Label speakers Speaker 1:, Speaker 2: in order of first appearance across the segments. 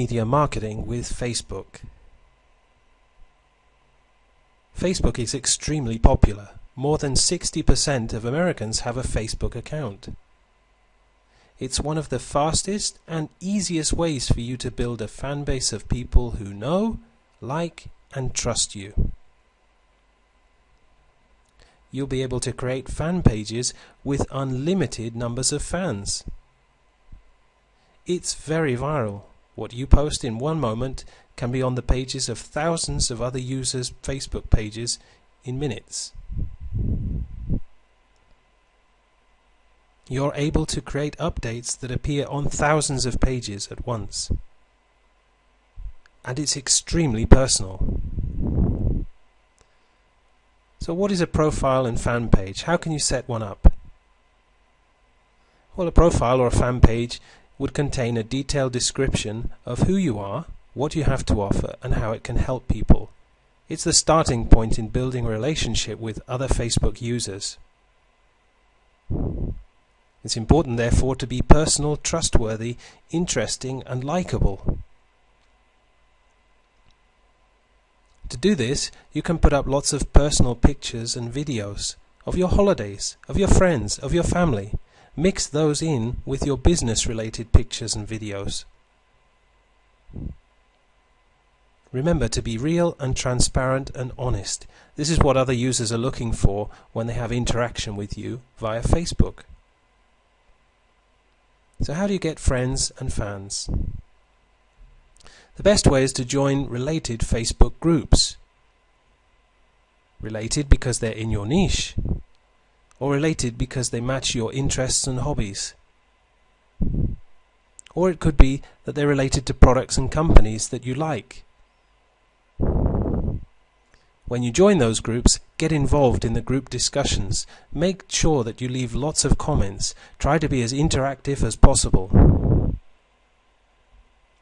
Speaker 1: media marketing with Facebook. Facebook is extremely popular. More than 60% of Americans have a Facebook account. It's one of the fastest and easiest ways for you to build a fan base of people who know, like, and trust you. You'll be able to create fan pages with unlimited numbers of fans. It's very viral. What you post in one moment can be on the pages of thousands of other users' Facebook pages in minutes. You're able to create updates that appear on thousands of pages at once. And it's extremely personal. So what is a profile and fan page? How can you set one up? Well, a profile or a fan page would contain a detailed description of who you are, what you have to offer, and how it can help people. It's the starting point in building a relationship with other Facebook users. It's important, therefore, to be personal, trustworthy, interesting, and likable. To do this, you can put up lots of personal pictures and videos of your holidays, of your friends, of your family, Mix those in with your business related pictures and videos. Remember to be real and transparent and honest. This is what other users are looking for when they have interaction with you via Facebook. So how do you get friends and fans? The best way is to join related Facebook groups. Related because they're in your niche or related because they match your interests and hobbies. Or it could be that they're related to products and companies that you like. When you join those groups, get involved in the group discussions. Make sure that you leave lots of comments. Try to be as interactive as possible.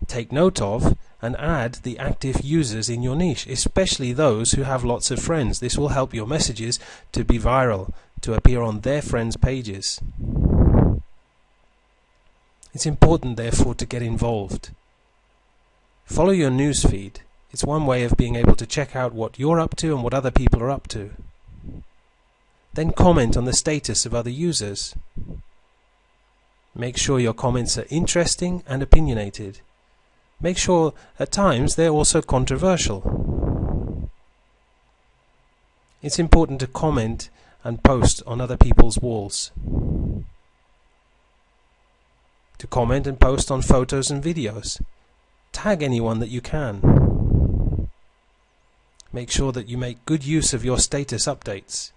Speaker 1: Take note of and add the active users in your niche, especially those who have lots of friends. This will help your messages to be viral to appear on their friends' pages. It's important, therefore, to get involved. Follow your newsfeed. It's one way of being able to check out what you're up to and what other people are up to. Then comment on the status of other users. Make sure your comments are interesting and opinionated. Make sure at times they're also controversial. It's important to comment and post on other people's walls. To comment and post on photos and videos. Tag anyone that you can. Make sure that you make good use of your status updates.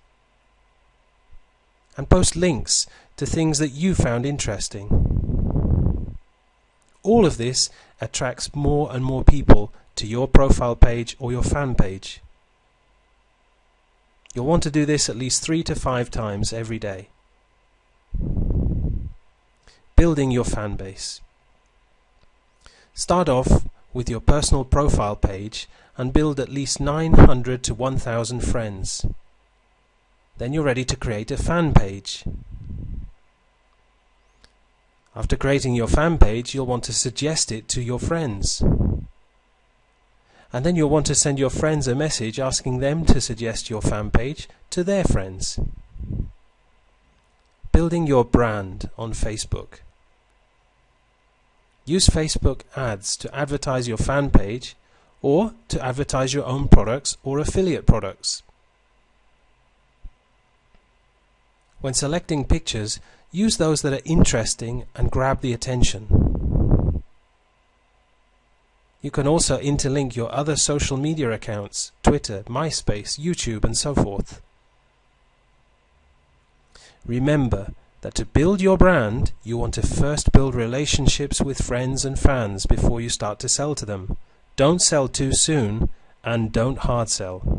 Speaker 1: And post links to things that you found interesting. All of this attracts more and more people to your profile page or your fan page. You'll want to do this at least three to five times every day. Building your fan base. Start off with your personal profile page and build at least 900 to 1000 friends. Then you're ready to create a fan page. After creating your fan page, you'll want to suggest it to your friends and then you'll want to send your friends a message asking them to suggest your fan page to their friends. Building your brand on Facebook. Use Facebook ads to advertise your fan page or to advertise your own products or affiliate products. When selecting pictures, use those that are interesting and grab the attention. You can also interlink your other social media accounts, Twitter, MySpace, YouTube and so forth. Remember that to build your brand, you want to first build relationships with friends and fans before you start to sell to them. Don't sell too soon and don't hard sell.